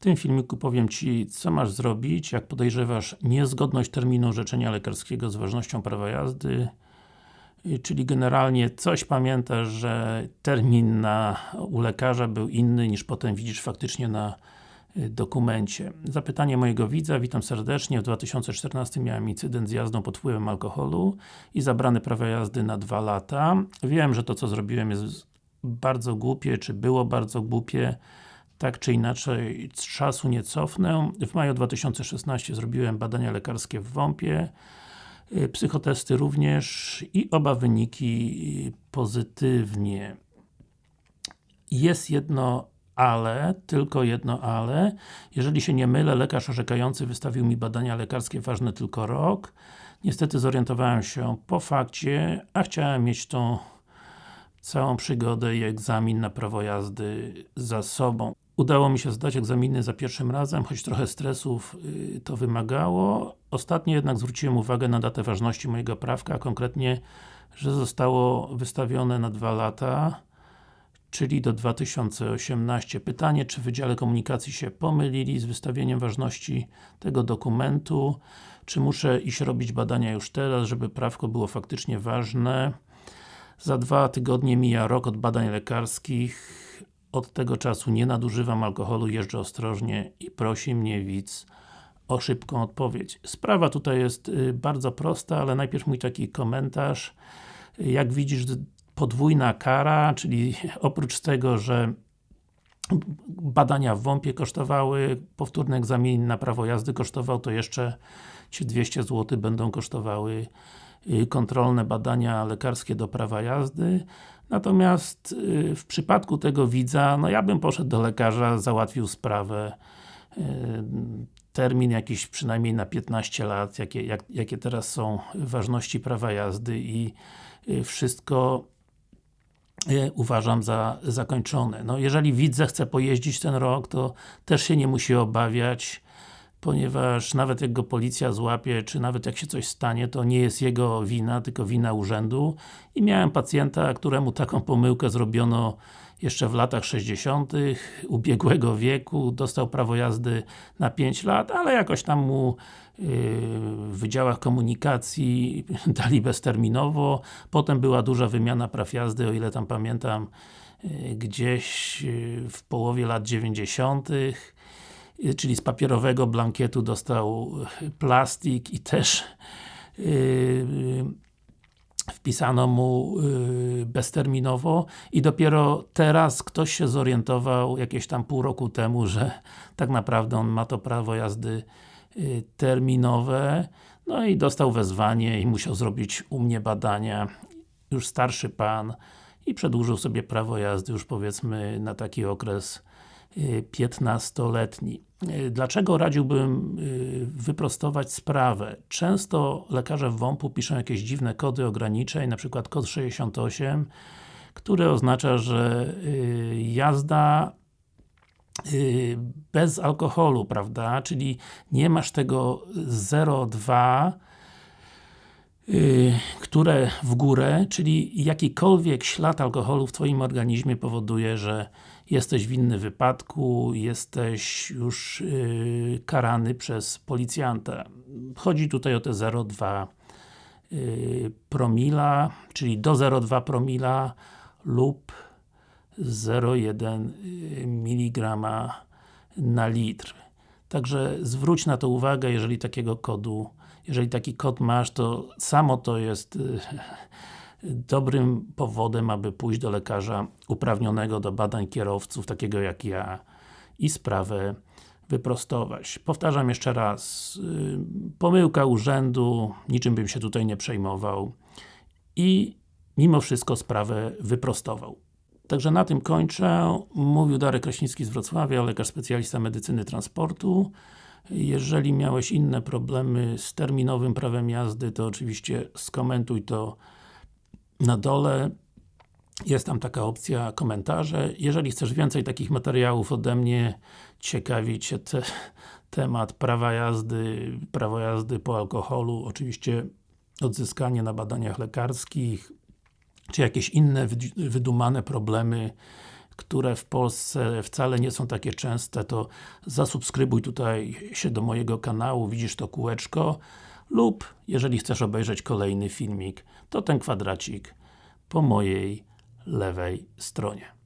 tym filmiku powiem Ci, co masz zrobić, jak podejrzewasz niezgodność terminu orzeczenia lekarskiego z ważnością prawa jazdy czyli generalnie coś pamiętasz, że termin na, u lekarza był inny niż potem widzisz faktycznie na y, dokumencie. Zapytanie mojego widza, witam serdecznie. W 2014 miałem incydent z jazdą pod wpływem alkoholu i zabrany prawo jazdy na dwa lata. Wiem, że to co zrobiłem jest bardzo głupie, czy było bardzo głupie. Tak czy inaczej, czasu nie cofnę. W maju 2016 zrobiłem badania lekarskie w WOMP-ie Y, psychotesty również i oba wyniki pozytywnie. Jest jedno ale, tylko jedno ale. Jeżeli się nie mylę, lekarz orzekający wystawił mi badania lekarskie ważne tylko rok. Niestety zorientowałem się po fakcie, a chciałem mieć tą całą przygodę i egzamin na prawo jazdy za sobą. Udało mi się zdać egzaminy za pierwszym razem, choć trochę stresów yy, to wymagało. Ostatnio jednak zwróciłem uwagę na datę ważności mojego prawka, a konkretnie, że zostało wystawione na dwa lata, czyli do 2018. Pytanie, czy w Wydziale Komunikacji się pomylili z wystawieniem ważności tego dokumentu, czy muszę iść robić badania już teraz, żeby prawko było faktycznie ważne. Za dwa tygodnie mija rok od badań lekarskich, od tego czasu nie nadużywam alkoholu, jeżdżę ostrożnie i prosi mnie widz o szybką odpowiedź. Sprawa tutaj jest y, bardzo prosta, ale najpierw mój taki komentarz. Jak widzisz, podwójna kara, czyli oprócz tego, że badania w WOMP-ie kosztowały, powtórny egzamin na prawo jazdy kosztował, to jeszcze Ci 200 zł będą kosztowały kontrolne badania lekarskie do prawa jazdy. Natomiast y, w przypadku tego widza, no ja bym poszedł do lekarza, załatwił sprawę y, termin jakiś przynajmniej na 15 lat, jakie, jak, jakie teraz są ważności prawa jazdy i y, wszystko uważam za zakończone. No jeżeli widz chce pojeździć ten rok, to też się nie musi obawiać ponieważ nawet jak go policja złapie, czy nawet jak się coś stanie, to nie jest jego wina, tylko wina urzędu. I miałem pacjenta, któremu taką pomyłkę zrobiono jeszcze w latach 60. ubiegłego wieku, dostał prawo jazdy na 5 lat, ale jakoś tam mu yy, w wydziałach komunikacji dali bezterminowo, potem była duża wymiana praw jazdy, o ile tam pamiętam, yy, gdzieś yy, w połowie lat 90 czyli z papierowego blankietu dostał plastik i też yy, wpisano mu yy, bezterminowo. I dopiero teraz ktoś się zorientował jakieś tam pół roku temu, że tak naprawdę on ma to prawo jazdy yy, terminowe. No i dostał wezwanie i musiał zrobić u mnie badania. Już starszy pan i przedłużył sobie prawo jazdy już powiedzmy na taki okres 15-letni. Y, dlaczego radziłbym y, wyprostować sprawę? Często lekarze w WOMP-u piszą jakieś dziwne kody ograniczeń, na przykład kod 68, który oznacza, że y, jazda bez alkoholu, prawda? Czyli nie masz tego 0,2 które w górę, czyli jakikolwiek ślad alkoholu w Twoim organizmie powoduje, że jesteś winny wypadku, jesteś już yy, karany przez policjanta. Chodzi tutaj o te 0,2 yy, promila, czyli do 0,2 promila lub 0,1 yy, mg na litr. Także zwróć na to uwagę, jeżeli takiego kodu, jeżeli taki kod masz, to samo to jest yy, dobrym powodem, aby pójść do lekarza uprawnionego do badań kierowców, takiego jak ja i sprawę wyprostować. Powtarzam jeszcze raz, y, pomyłka urzędu, niczym bym się tutaj nie przejmował i mimo wszystko sprawę wyprostował. Także na tym kończę. Mówił Darek Kraśnicki z Wrocławia, lekarz specjalista medycyny transportu. Jeżeli miałeś inne problemy z terminowym prawem jazdy, to oczywiście skomentuj to na dole jest tam taka opcja komentarze. Jeżeli chcesz więcej takich materiałów ode mnie, ciekawi Cię te, temat prawa jazdy, prawo jazdy po alkoholu, oczywiście odzyskanie na badaniach lekarskich, czy jakieś inne wydumane problemy, które w Polsce wcale nie są takie częste, to zasubskrybuj tutaj się do mojego kanału, widzisz to kółeczko lub jeżeli chcesz obejrzeć kolejny filmik, to ten kwadracik po mojej lewej stronie.